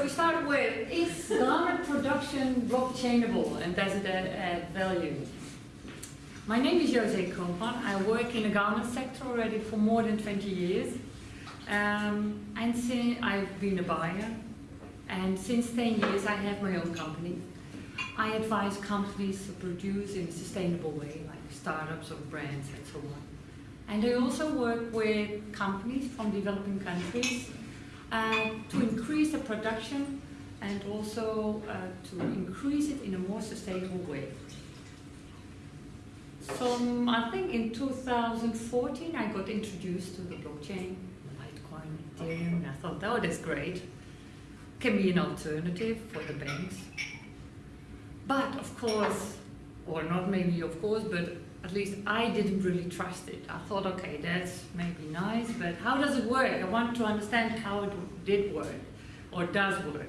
so we started with, is garment production blockchainable and does it add, add value? My name is Jose Koopman. I work in the garment sector already for more than 20 years. Um, and since I've been a buyer, and since 10 years I have my own company. I advise companies to produce in a sustainable way, like startups or brands and so on. And I also work with companies from developing countries to increase the production and also uh, to increase it in a more sustainable way. So I think in 2014 I got introduced to the blockchain, Litecoin, Ethereum, and I thought, oh, that's great. Can be an alternative for the banks. But of course, or not maybe of course, but at least I didn't really trust it. I thought, okay, that's maybe nice, but how does it work? I want to understand how it did work or does work.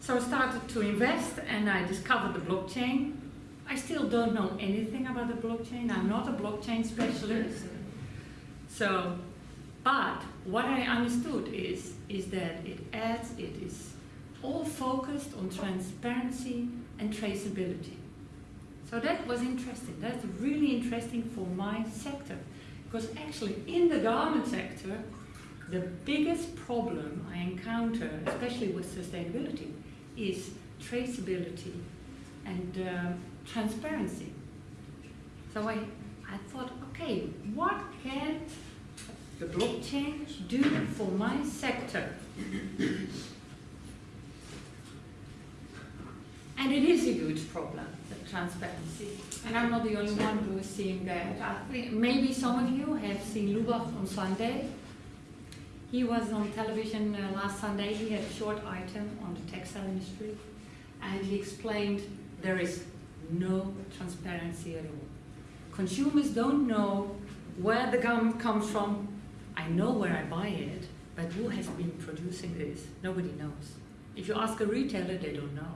So I started to invest and I discovered the blockchain. I still don't know anything about the blockchain. I'm not a blockchain specialist. So, but what I understood is, is that it adds, it is all focused on transparency and traceability. So that was interesting. That's really interesting for my sector. Because actually in the garment sector, the biggest problem I encounter, especially with sustainability, is traceability and uh, transparency. So I, I thought, okay, what can the blockchain do for my sector? and it is a huge problem transparency. And I'm not the only one who is seeing that. Maybe some of you have seen Lubach on Sunday. He was on television uh, last Sunday. He had a short item on the textile industry. And he explained there is no transparency at all. Consumers don't know where the gum comes from. I know where I buy it, but who has been producing this? Nobody knows. If you ask a retailer, they don't know.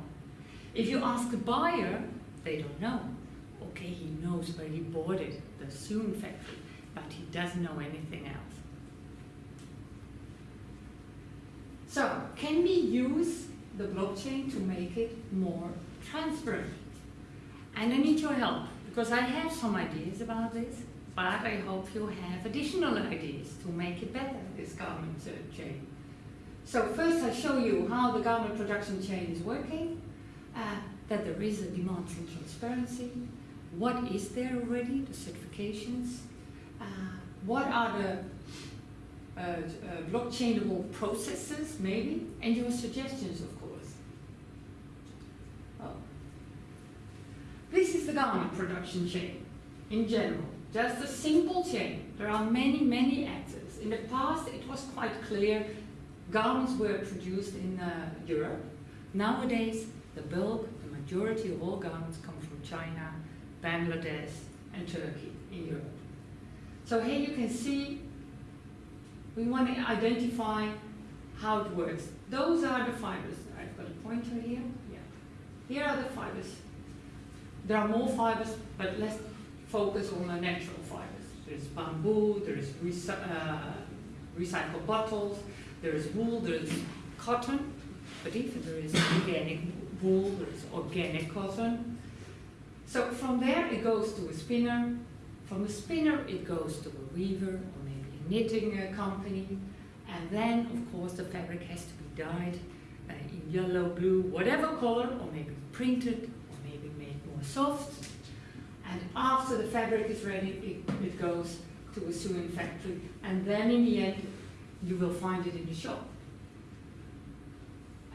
If you ask a buyer, they don't know. Okay, he knows where he bought it, the Soon factory, but he doesn't know anything else. So, can we use the blockchain to make it more transparent? And I need your help, because I have some ideas about this, but I hope you have additional ideas to make it better, this garment chain. So first I show you how the garment production chain is working. Uh, that there is a demand for transparency. What is there already, the certifications? Uh, what are the uh, uh, blockchainable processes, maybe? And your suggestions, of course. Oh. This is the garment production chain in general. Just a simple chain. There are many, many actors. In the past, it was quite clear garments were produced in uh, Europe. Nowadays, the bulk majority of all garments come from China, Bangladesh, and Turkey in Europe. So here you can see we want to identify how it works. Those are the fibers. I've got a pointer here. Yeah. Here are the fibers. There are more fibers, but let's focus on the natural fibers. There's bamboo, there's uh, recycled bottles, there's wool, there's cotton, but even there is organic wool, there's organic cotton. So from there it goes to a spinner. From a spinner it goes to a weaver or maybe a knitting uh, company. And then of course the fabric has to be dyed uh, in yellow, blue, whatever color, or maybe printed, or maybe made more soft. And after the fabric is ready, it, it goes to a sewing factory. And then in the end, you will find it in the shop.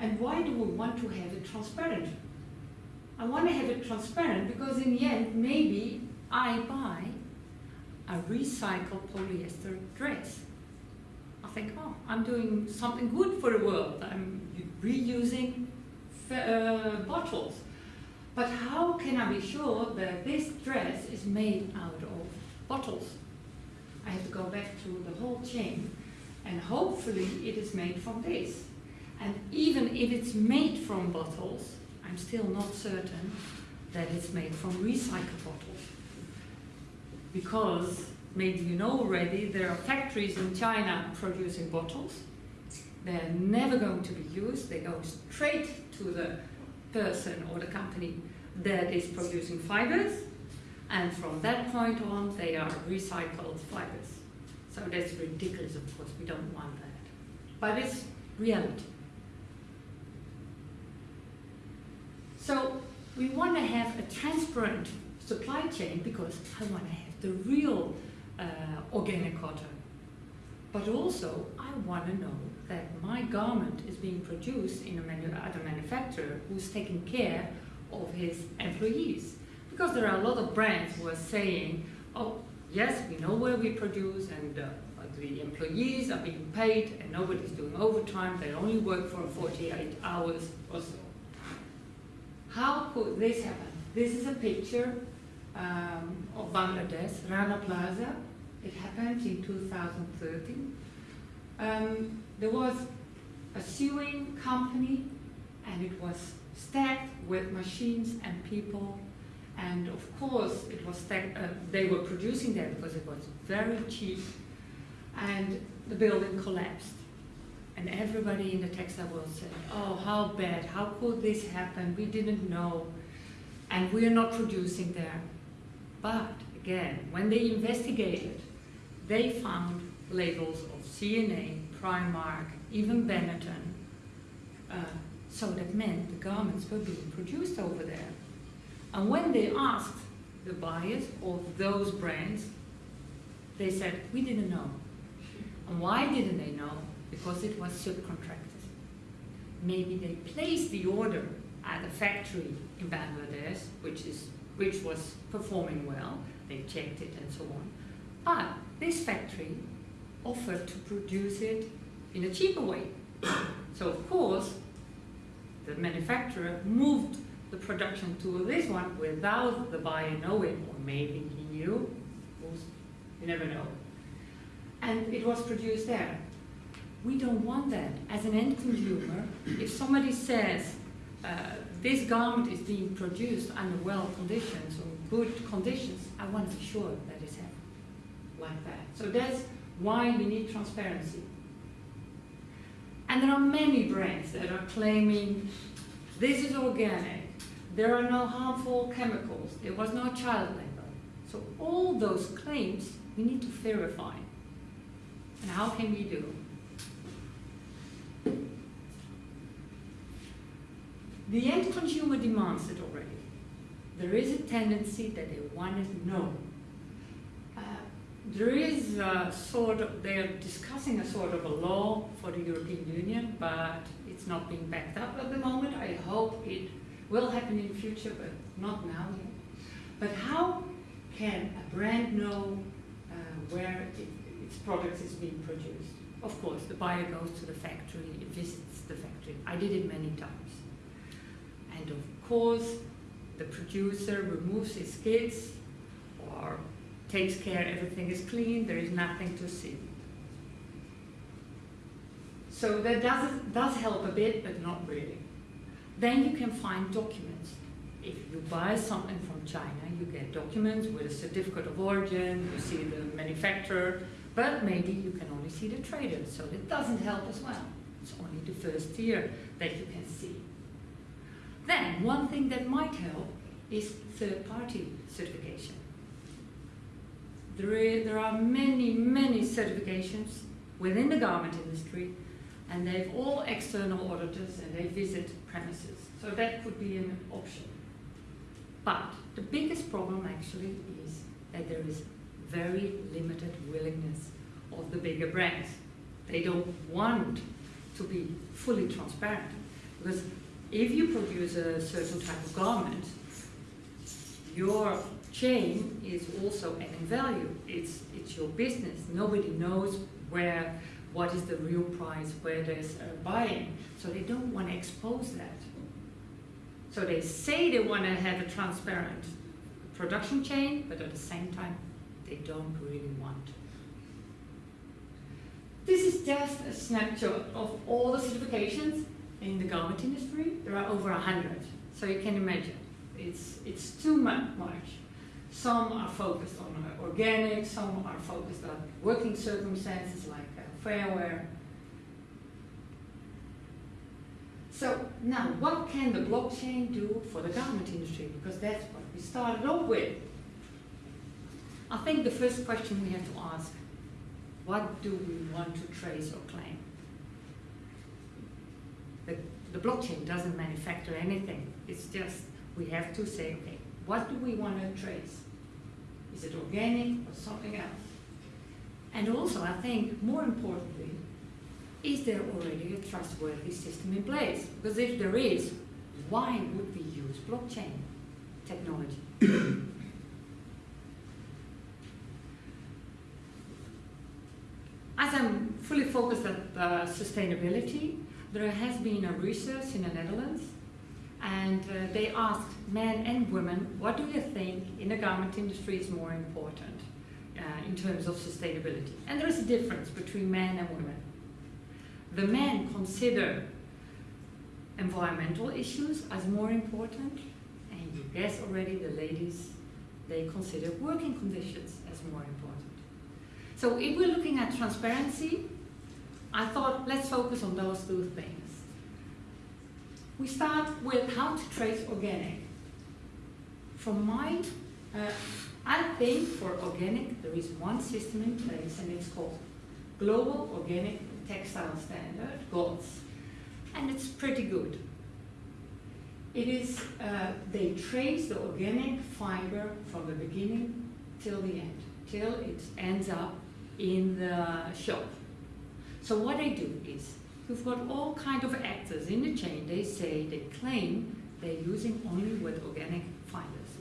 And why do we want to have it transparent? I want to have it transparent because in the end, maybe I buy a recycled polyester dress. I think, oh, I'm doing something good for the world. I'm reusing uh, bottles. But how can I be sure that this dress is made out of bottles? I have to go back to the whole chain and hopefully it is made from this. And even if it's made from bottles, I'm still not certain that it's made from recycled bottles. Because, maybe you know already, there are factories in China producing bottles, They're never going to be used. They go straight to the person or the company that is producing fibers. And from that point on, they are recycled fibers. So that's ridiculous, of course. We don't want that. But it's reality. So we want to have a transparent supply chain because I want to have the real uh, organic cotton. But also, I want to know that my garment is being produced in a manu at a manufacturer who's taking care of his employees. Because there are a lot of brands who are saying, oh, yes, we know where we produce and uh, the employees are being paid and nobody's doing overtime, they only work for 48 hours or so. How could this happen? This is a picture um, of Bangladesh, Rana Plaza. It happened in 2013. Um, there was a sewing company and it was stacked with machines and people and of course it was stacked, uh, they were producing there because it was very cheap and the building collapsed and everybody in the textile world said oh how bad how could this happen we didn't know and we're not producing there but again when they investigated they found labels of C&A Primark, even Benetton. Uh, so that meant the garments were being produced over there. And when they asked the buyers of those brands, they said, we didn't know. And why didn't they know? Because it was subcontracted. Maybe they placed the order at a factory in Bangladesh, which, is, which was performing well. They checked it and so on. But this factory offered to produce it in a cheaper way. so of course, the manufacturer moved the production to this one without the buyer knowing, or maybe he knew, you never know. And it was produced there. We don't want that. As an end consumer, if somebody says, uh, this garment is being produced under well conditions or good conditions, I want to be sure that it's happening like that. So that's why we need transparency. And there are many brands that are claiming this is organic, there are no harmful chemicals, there was no child labor. So all those claims we need to verify. And how can we do? The end consumer demands it already. There is a tendency that they want to know there is a sort of, they're discussing a sort of a law for the European Union, but it's not being backed up at the moment. I hope it will happen in the future, but not now yet. But how can a brand know uh, where it, its product is being produced? Of course, the buyer goes to the factory, visits the factory. I did it many times. The producer removes his skids or takes care everything is clean, there is nothing to see. So that does, does help a bit, but not really. Then you can find documents. If you buy something from China, you get documents with a certificate of origin, you see the manufacturer, but maybe you can only see the trader, so it doesn't help as well. It's only the first tier that you can see. Then, one thing that might help is third-party certification. There, are many, many certifications within the garment industry, and they've all external auditors and they visit premises. So that could be an option. But the biggest problem actually is that there is very limited willingness of the bigger brands. They don't want to be fully transparent. Because if you produce a certain type of garment, your chain is also adding value. It's, it's your business. Nobody knows where, what is the real price, where there's uh, buying. So they don't want to expose that. So they say they want to have a transparent production chain, but at the same time, they don't really want. This is just a snapshot of all the certifications in the garment industry. There are over hundred, so you can imagine. It's, it's too much. Some are focused on organic, some are focused on working circumstances like uh, fair wear. So now, what can the blockchain do for the garment industry? Because that's what we started off with. I think the first question we have to ask, what do we want to trace or claim? The, the blockchain doesn't manufacture anything. It's just, we have to say, okay, what do we want to trace? Is it organic or something else? And also, I think, more importantly, is there already a trustworthy system in place? Because if there is, why would we use blockchain technology? As I'm fully focused on uh, sustainability, there has been a research in the Netherlands and uh, they asked men and women, what do you think in the garment industry is more important uh, in terms of sustainability? And there is a difference between men and women. The men consider environmental issues as more important, and you guess already the ladies, they consider working conditions as more important. So if we're looking at transparency, I thought let's focus on those two things. We start with how to trace organic. From my, uh, I think for organic there is one system in place and it's called Global Organic Textile Standard, GOTS, and it's pretty good. It is, uh, they trace the organic fiber from the beginning till the end, till it ends up in the shop. So what they do is, you've got all kind of actors in the chain. They say, they claim they're using only with organic fibers.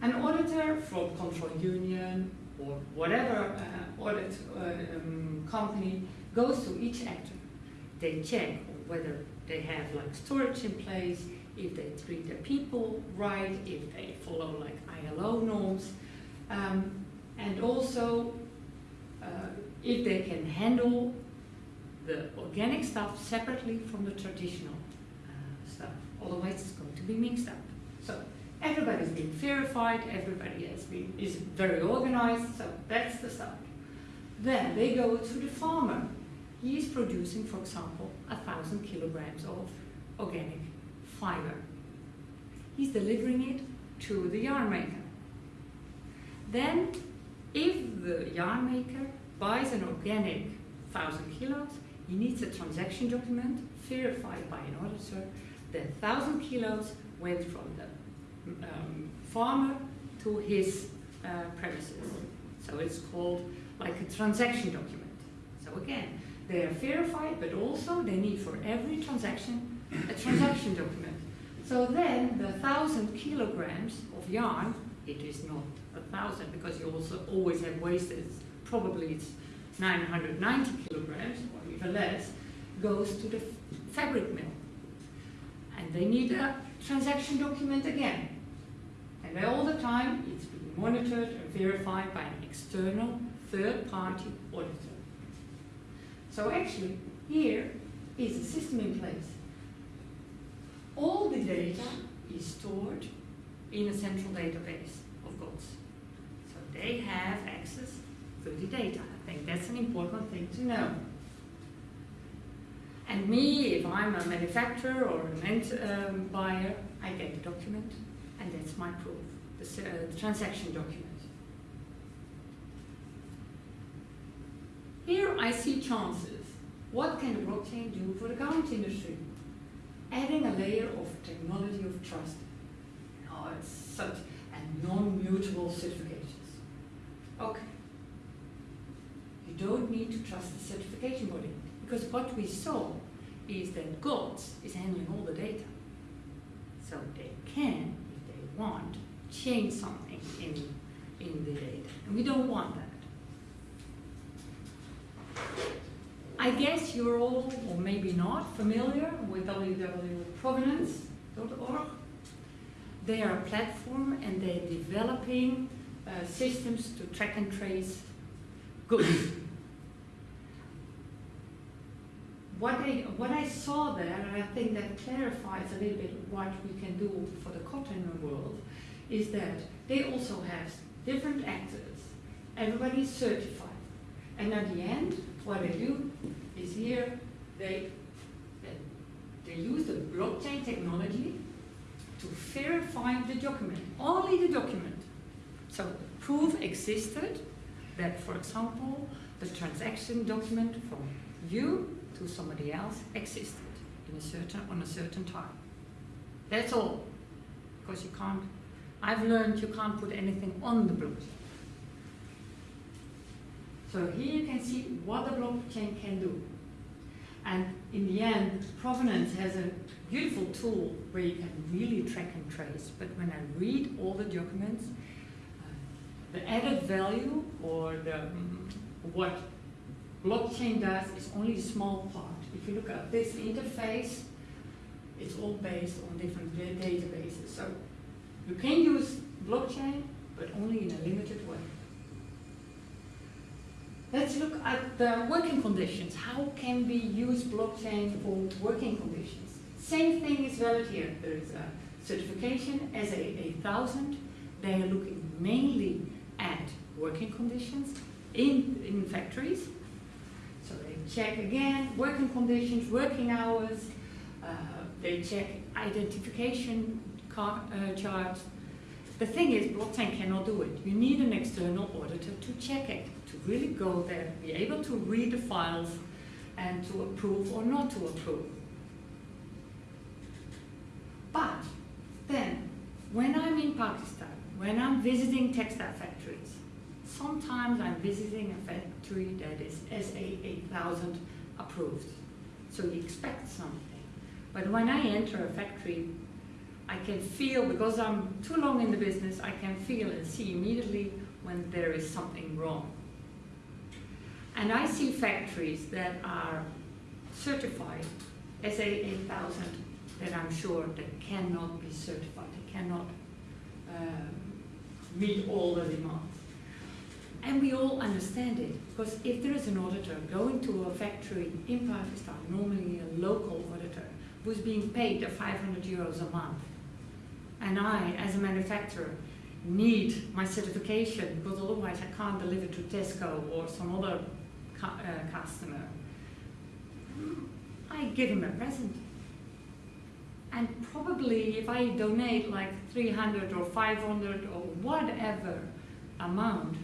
An auditor from Control Union or whatever uh, audit uh, um, company goes to each actor. They check whether they have like storage in place, if they treat their people right, if they follow like ILO norms. Um, and also uh, if they can handle the organic stuff separately from the traditional uh, stuff. Otherwise, it's going to be mixed up. So everybody's been verified, everybody has been is very organized. So that's the start. Then they go to the farmer. He is producing, for example, a thousand kilograms of organic fiber. He's delivering it to the yarn maker. Then if the yarn maker buys an organic 1000 kilos, he needs a transaction document verified by an auditor that 1000 kilos went from the um, farmer to his uh, premises. So it's called like a transaction document. So again, they are verified, but also they need for every transaction a transaction document. So then the 1000 kilograms of yarn, it is not a thousand because you also always have wasted, probably it's 990 kilograms or even less, goes to the fabric mill. And they need a transaction document again. And all the time it's being monitored and verified by an external third-party auditor. So actually, here is a system in place. All the data is stored in a central database they have access to the data. I think that's an important thing to know. And me, if I'm a manufacturer or an end um, buyer, I get the document, and that's my proof, the, uh, the transaction document. Here I see chances. What can the blockchain do for the garment industry? Adding a layer of technology of trust. Oh, it's such a non-mutable certification. Okay. You don't need to trust the certification body because what we saw is that GOTS is handling all the data. So they can, if they want, change something in, in the data. And we don't want that. I guess you're all, or maybe not, familiar with www.provenance.org. They are a platform and they're developing uh, systems to track and trace goods. what I, what I saw there, and I think that clarifies a little bit what we can do for the cotton world, is that they also have different actors. Everybody is certified. And at the end, what they do is here, they they use the blockchain technology to verify the document, only the document. So proof existed that, for example, the transaction document from you to somebody else existed in a certain on a certain time. That's all. Because you can't I've learned you can't put anything on the blockchain. So here you can see what the blockchain can do. And in the end, Provenance has a beautiful tool where you can really track and trace. But when I read all the documents, the added value or the, what blockchain does is only a small part. If you look at this interface, it's all based on different databases. So you can use blockchain, but only in a limited way. Let's look at the working conditions. How can we use blockchain for working conditions? Same thing is valid here. There is a certification SA 8000. They are looking mainly at working conditions in, in factories. So they check again working conditions, working hours, uh, they check identification uh, charts. The thing is, blockchain cannot do it. You need an external auditor to check it, to really go there, be able to read the files, and to approve or not to approve. But then, when in Pakistan, when I'm visiting textile factories, sometimes I'm visiting a factory that is SA 8000 approved. So you expect something. But when I enter a factory I can feel, because I'm too long in the business, I can feel and see immediately when there is something wrong. And I see factories that are certified SA 8000 that I'm sure that cannot be certified, they cannot meet all the demands. And we all understand it, because if there is an auditor going to a factory in Pakistan, normally a local auditor, who's being paid 500 euros a month, and I, as a manufacturer, need my certification because otherwise I can't deliver to Tesco or some other cu uh, customer. I give him a present. And probably if I donate like 300 or 500 or whatever amount,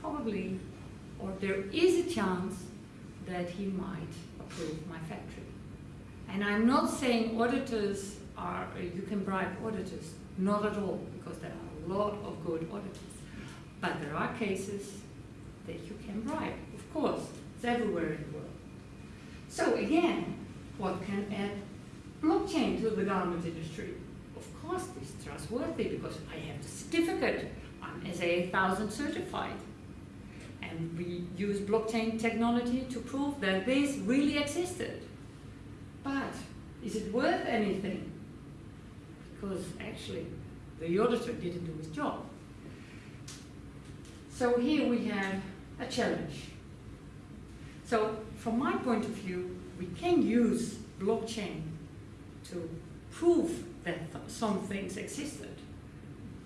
probably, or there is a chance that he might approve my factory. And I'm not saying auditors are, you can bribe auditors. Not at all, because there are a lot of good auditors. But there are cases that you can bribe, of course. It's everywhere in the world. So again, what can blockchain to the garment industry? Of course, it's trustworthy because I have the certificate. I'm SA 8000 certified. And we use blockchain technology to prove that this really existed. But is it worth anything? because actually the auditor didn't do his job. So here we have a challenge. So from my point of view, we can use blockchain to prove that some things existed,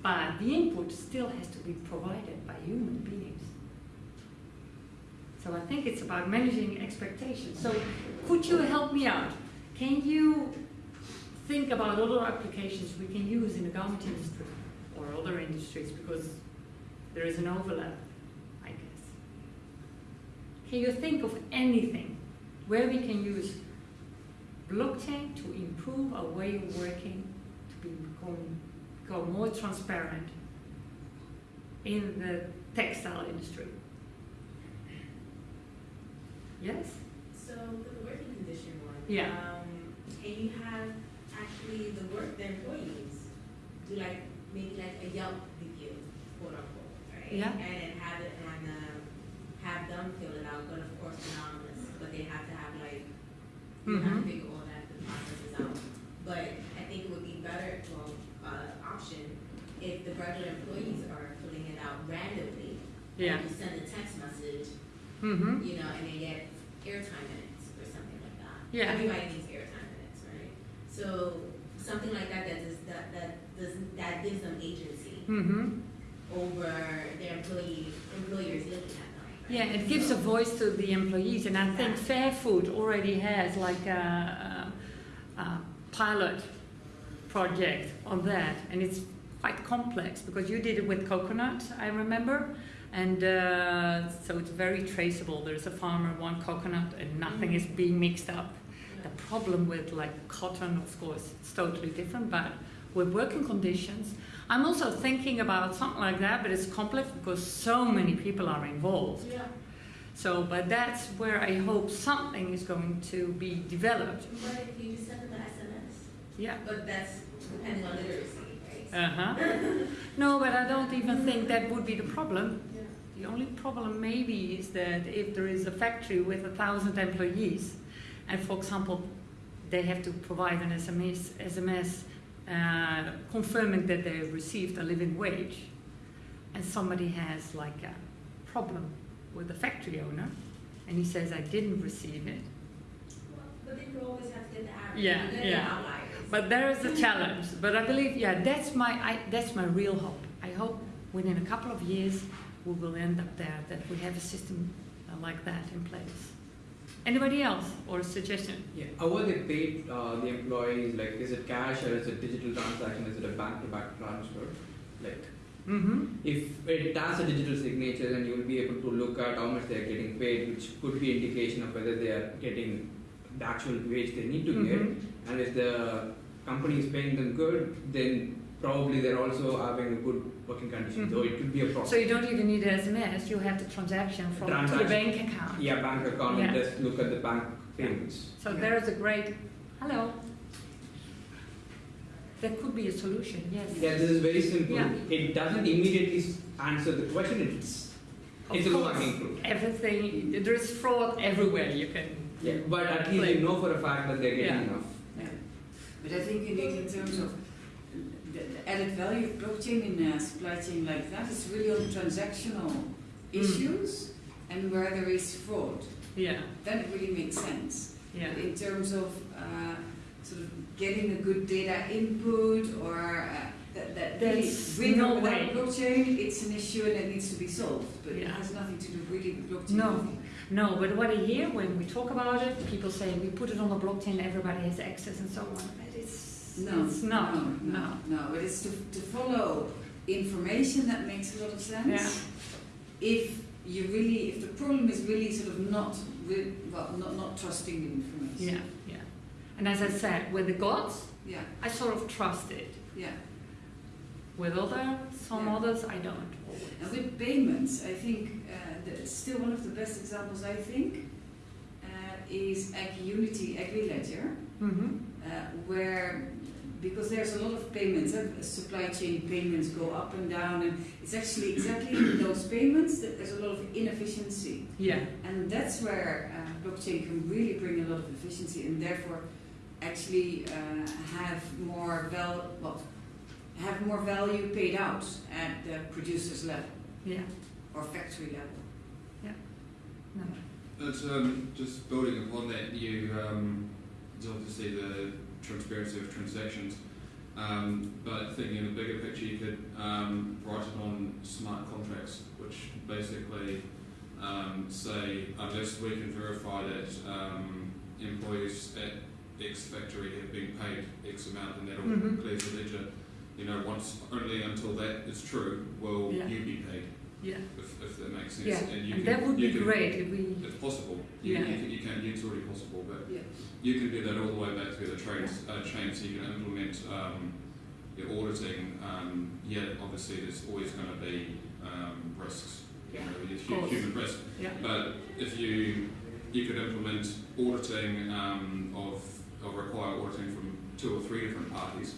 but the input still has to be provided by human beings. So I think it's about managing expectations. So could you help me out? Can you think about other applications we can use in the garment industry or other industries because there is an overlap, I guess. Can you think of anything where we can use blockchain to improve our way of working, to become, become more transparent in the textile industry? Yes? So for the working condition one, yeah. Um, can you have actually the work, the employees do like, maybe like a Yelp review, quote unquote, right? Yeah. And then have it on, um, have them fill it out, but of course anonymous, but they have to have like, you have to Mhm. figure all that, the processes out. But I think it would be better, well, uh, option, if the regular employees are filling it out randomly. Yeah. You send a text message, Mm-hmm. you know, and they get airtime minutes or something like that. Yeah. Everybody needs airtime minutes, right? So something like that that does that that does that gives them agency Mm-hmm. over their employee employers looking at them. right? Yeah, it gives a So- voice to the employees, and I think Fair Food already has like a, uh, pilot project on that, and it's quite complex because you did it with coconut, I remember, and uh, so it's very traceable. There's a farmer, one coconut, and nothing is being mixed up. The problem with like cotton, of course, it's totally different, but with working conditions, I'm also thinking about something like that, but it's complex because so many people are involved. Yeah, So, but that's where I hope something is going to be developed. What if you just send them an SMS? Yeah. But that's depending on literacy, right? Uh huh. no, but I don't even think that would be the problem. yeah. The only problem maybe is that if there is a factory with a thousand employees, and for example, they have to provide an SMS, SMS uh, confirming that they received a living wage, and somebody has like a problem with the factory owner, and he says, I didn't receive it. Well, But then you always have to get the average. Yeah, yeah. But there is a challenge. But I believe, yeah, that's my, I, that's my real hope. I hope within a couple of years we will end up there, that we have a system uh, like that in place. Anybody else or a suggestion? Yeah, how are they paid, uh, the employees, like, is it cash or is it digital transaction, is it a bank-to-bank transfer? Like, Mm-hmm. if it has a digital signature, then you will be able to look at how much they are getting paid, which could be indication of whether they are getting the actual wage they need to get. And if the company is paying them good, then probably they're also having a good working condition, so Mhm. it could be a problem. So you don't even need an SMS, you have the transaction from to the bank account. Yeah, bank account, Yeah. just look at the bank payments. So there is a great, hello. That could be a solution, yes. Yeah, this is very simple. Yeah. It doesn't immediately answer the question. It's Of it's a course. low-hanging fruit. Everything, there is fraud everywhere you can. Yeah, but at least Play. you know for a fact that they're getting Yeah. enough. But I think indeed in terms of the, the added value of blockchain in a supply chain like that is really on transactional issues and where there is fraud. Yeah, Then it really makes sense. yeah. But in terms of uh, sort of getting a good data input or uh, that, that really There's with no way. blockchain, it's an issue and it needs to be solved. But it has nothing to do really with blockchain. No. No, but what I hear when we talk about it, people say we put it on the blockchain, everybody has access and so on. But it's, No, it's not. no, no, no. But it's to, to follow information that makes a lot of sense. Yeah. If you really, if the problem is really sort of not, well, not not trusting the information. Yeah, yeah. And as I said, with the GOTS, Yeah, I sort of trust it. yeah. With other, some Yeah. others, I don't. And with payments, I think uh, still one of the best examples. I think uh, is AgUnity, AgriLedger, Mm-hmm. uh, where because there's a lot of payments, uh, supply chain payments go up and down, and it's actually exactly in those payments that there's a lot of inefficiency. Yeah, And that's where uh, blockchain can really bring a lot of efficiency and therefore actually uh, have more val- well, have more value paid out at the producer's level yeah, or factory level. no. It's um, just building upon that. You um, it's obviously the transparency of transactions, um, but thinking in the bigger picture, you could um, write it on smart contracts, which basically um, say unless we can verify that um, employees at X factory have been paid X amount, and that all Mhm. clears the ledger. You know, once only until that is true will Yeah. you be paid, Yeah, if, if that makes sense. yeah. And you And can, that would you be can- great if we, it's possible. You, Yeah. you, can, you can. It's already possible, but Yeah. you can do that all the way back through the trains, uh, chain. So you can implement um, your auditing. Um, yeah, obviously there's always going to be um, risks. You Yeah, know, of course. human risk. yeah, But if you you could implement auditing um, of or require auditing from two or three different parties,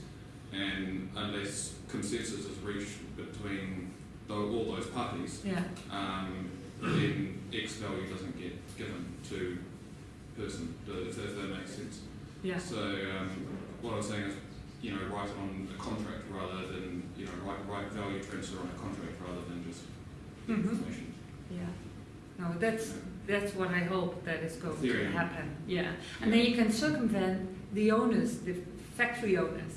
and unless consensus is reached between tho- all those parties, yeah, um, then X value doesn't get given to person, if, if that makes sense. yeah. So um, what I was saying is, you know, write on a contract rather than, you know, write, write value transfer on a contract rather than just Mhm. information. Yeah, no, that's, that's what I hope that is going to happen, yeah. And then you can circumvent the owners, the factory owners.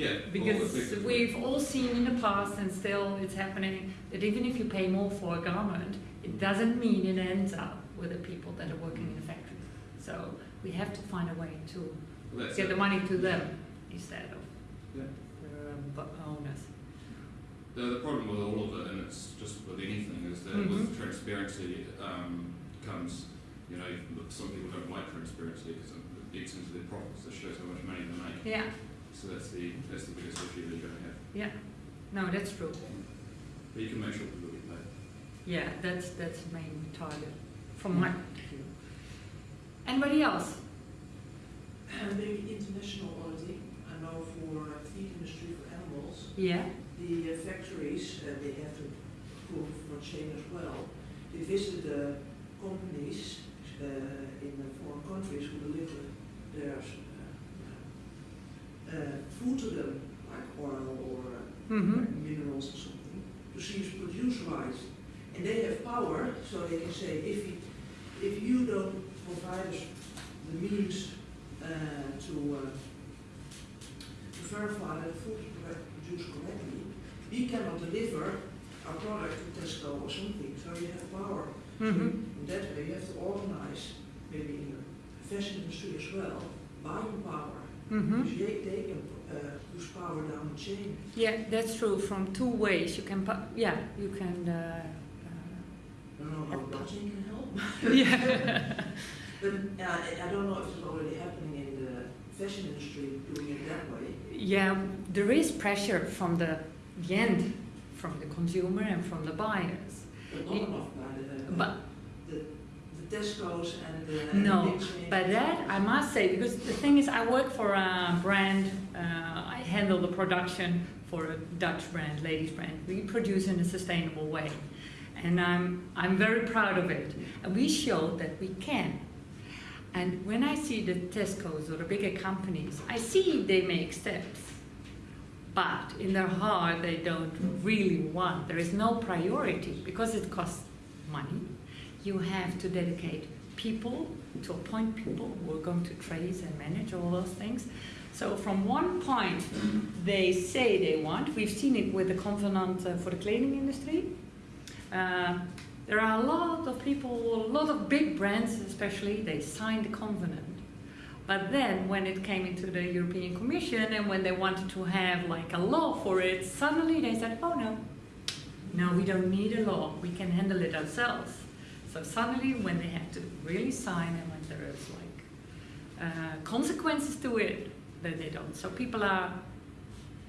Yeah, Because we've all seen in the past, and still it's happening, that even if you pay more for a garment, it doesn't mean it ends up with the people that are working in the factory. So we have to find a way to Well, get it. the money to them instead of Yeah. um, owners. The, the problem with all of it, and it's just with anything, is that Mhm. with transparency um, comes, you know, some people don't like transparency because it eats into their profits. It shows how much money they make. Yeah, So that's the that's the biggest issue that you're going to have. Yeah. No, that's true. But you can make sure people get paid. Yeah, that's that's the main target from my point of view. Anybody else? And maybe international auditing. I know for uh, feed industry for animals, Yeah. the uh, factories, uh, they have to approve for chain as well. They visit the companies uh, in the foreign countries who deliver their uh, food to them, like oil or uh, Mm-hmm. minerals or something, to see if it's produced right. And they have power, so they can say, if you, if you don't provide us the means uh, to, uh, to verify that the food is produced correctly, we cannot deliver our product to Tesco or something, so you have power. So Mm-hmm. in that way, you have to organize, maybe in the fashion industry as well, buying power. Mm-hmm. Because they, they can uh, push power down the chain. Yeah, that's true. From two ways, you can. Yeah, you can. Uh, I don't know how blockchain can help. uh, yeah. But uh, I don't know if it's already happening in the fashion industry doing it that way. yeah, there is pressure from the, the end, from the consumer and from the buyers. But not enough by the, But Tesco's and the, No, the big chains. But that I must say, because the thing is, I work for a brand. Uh, I handle the production for a Dutch brand, ladies brand. We produce in a sustainable way, and I'm I'm very proud of it. And we show that we can. And when I see the Tesco's or the bigger companies, I see they make steps, but in their heart they don't really want. There is no priority because it costs money. You have to dedicate people to appoint people who are going to trace and manage all those things. So from one point, they say they want. We've seen it with the covenant uh, for the cleaning industry. Uh, there are a lot of people, a lot of big brands especially, they signed the covenant. But then when it came into the European Commission and when they wanted to have like a law for it, suddenly they said, oh no, no, we don't need a law, we can handle it ourselves. So suddenly when they have to really sign and when there is like uh, consequences to it, then they don't. So people are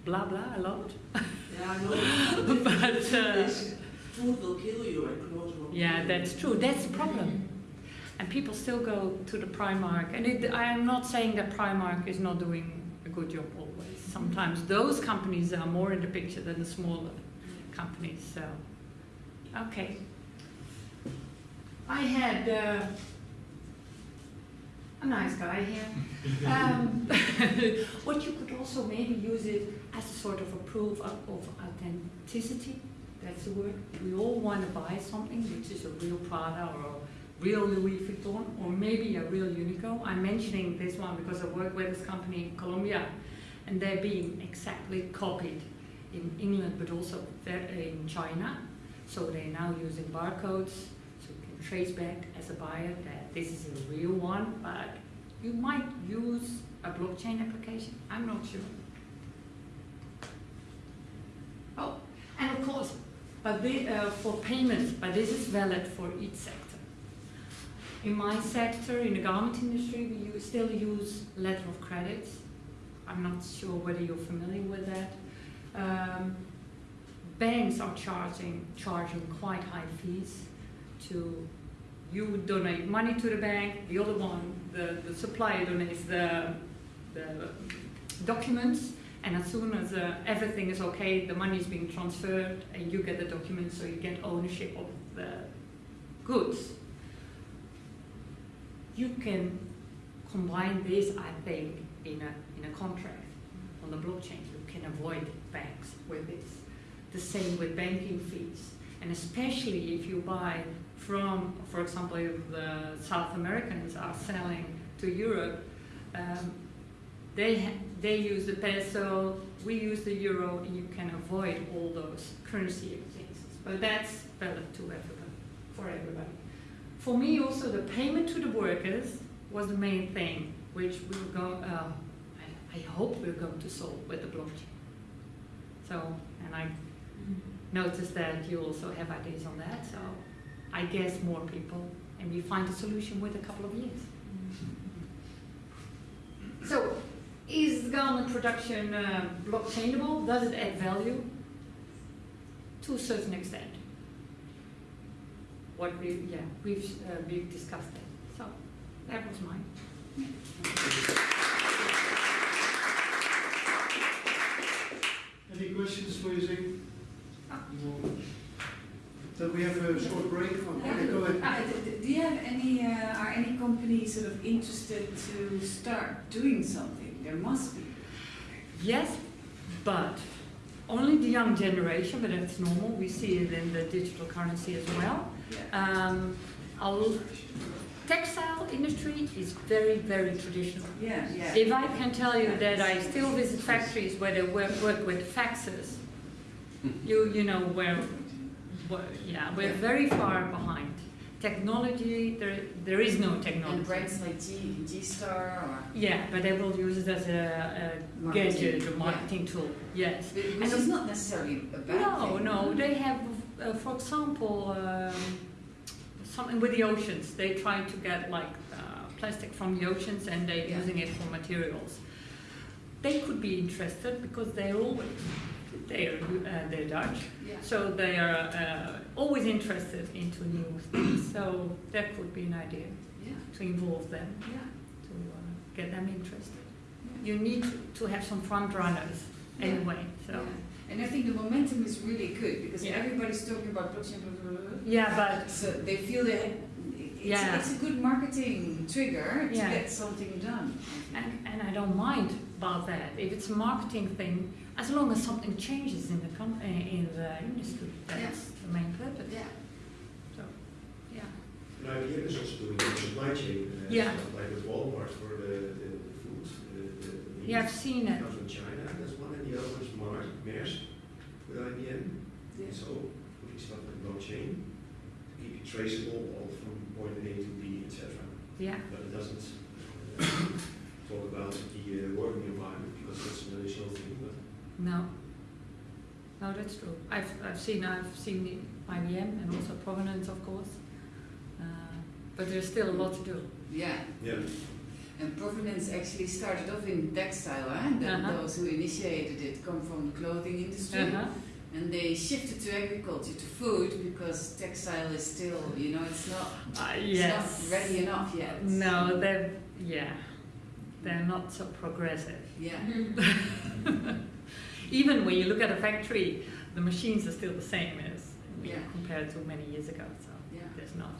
blah blah a lot. Yeah, I know. But, uh, food will kill you and clothes will Yeah, that's true. That's the problem. And people still go to the Primark. And it, I am not saying that Primark is not doing a good job always. Sometimes those companies are more in the picture than the smaller companies. So, okay. I had uh, a nice guy here. Um, what you could also maybe use it as a sort of a proof of, of authenticity. That's the word. We all want to buy something which is a real Prada or a real Louis Vuitton or maybe a real Uniqlo. I'm mentioning this one because I work with this company in Colombia and they're being exactly copied in England but also in China. So they're now using barcodes trace back as a buyer that this is a real one, but you might use a blockchain application. I'm not sure. Oh, and of course, but the, uh, for payments, but this is valid for each sector. In my sector, in the garment industry, we use, still use letter of credits. I'm not sure whether you're familiar with that. Um, banks are charging charging quite high fees to you donate money to the bank, the other one, the, the supplier donates the, the documents, and as soon as uh, everything is okay, the money is being transferred and you get the documents, so you get ownership of the goods. You can combine this, I think, in a, in a contract on the blockchain. You can avoid banks with this. The same with banking fees. And especially if you buy from, for example, if the South Americans are selling to Europe, um, they, they use the peso, we use the euro, and you can avoid all those currency exchanges. But that's valid to everybody, for everybody. For me, also, the payment to the workers was the main thing which we'll go, uh, I, I hope we're going to solve with the blockchain. So, and I noticed that you also have ideas on that, so I guess more people, and we find a solution with a couple of years. So, is garment production uh, blockchainable? Does it add value? To a certain extent. What we, yeah, we've, uh, we've discussed it. So, that was mine. Any questions for you, Zing? Ah. No. Then we have a short break. Okay, go ahead. Uh, d- d- do you have any, uh, are any companies sort of interested to start doing something? There must be. Yes, but only the young generation, but that's normal. We see it in the digital currency as well. Um, our textile industry is very, very traditional. Yeah, yeah. If I can tell you that I still visit factories where they work, work with faxes, you, you know, where, yeah, we're very far behind. Technology, there, there is no technology. And brands like G, G-Star or... Yeah, but they will use it as a, a Marketing, gadget, a yeah. marketing tool, yes. Which And is not necessarily a bad No, thing. no, they have, uh, for example, um, something with the oceans. They try to get like uh, plastic from the oceans and they're Yeah. using it for materials. They could be interested because they're always, they're, uh, they're Dutch, Yeah. so they are uh, always interested into new things. So that could be an idea Yeah, to involve them, yeah. to uh, get them interested. You need to, have some front runners anyway, so. And I think the momentum is really good because everybody's talking about blockchain, blah, blah, blah. Yeah, but So they feel that it's, Yeah. it's a good marketing trigger to get something done. And, and I don't mind about that. If it's a marketing thing, as long as something changes in the com- uh, in the industry, that's the main purpose. Yeah. So, yeah. And IBM is also doing the supply chain, uh, Yeah. stuff, like with Walmart for the, the, the food. The, the, the Yeah, I've seen it. Comes from China, that's one, and the other one is Mars, Maersk with IBM. Yeah. So putting stuff in blockchain to keep it traceable all from point A to B, etc. Yeah. But it doesn't uh, talk about the uh, working environment because that's an additional thing. But No. No, that's true. I've, I've seen I've seen the IBM and also Provenance, of course. Uh, but there's still a lot to do. Yeah. yeah, And provenance actually started off in textile, eh? The, Uh-huh. those who initiated it come from the clothing industry. Uh-huh. And they shifted to agriculture, to food, because textile is still, you know, it's not, Uh, it's not ready enough yet. No, they're yeah, they're not so progressive. Yeah. Even when you look at a factory, the machines are still the same as Yeah. compared to many years ago. So Yeah. there's not